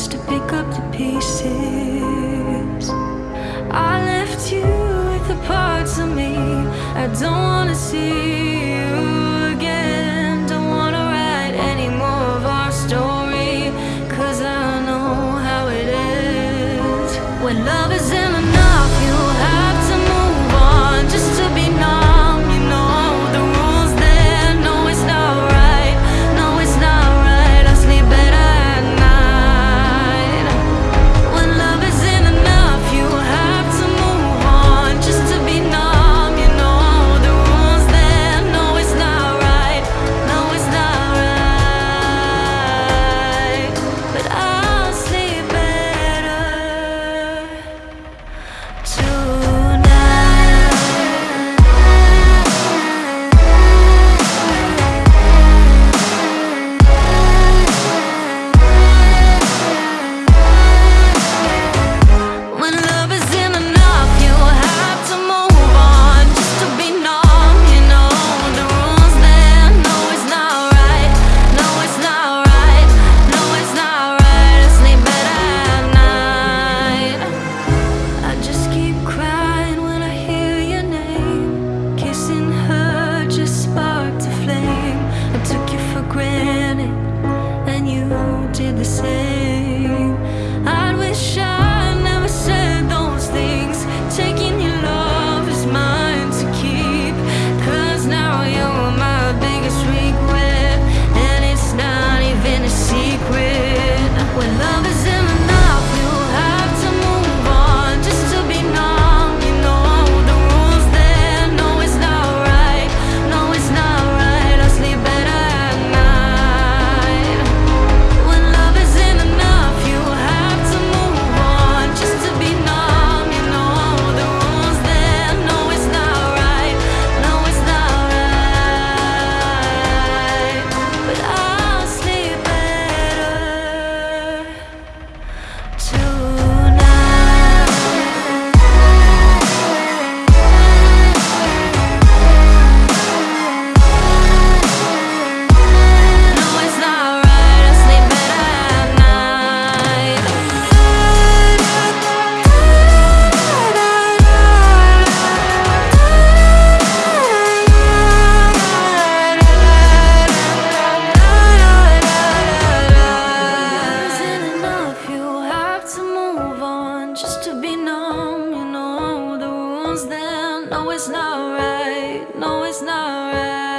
chance to pick up the pieces. I left you with the parts of me I don't wanna see. the same then. No, it's not right. No, it's not right.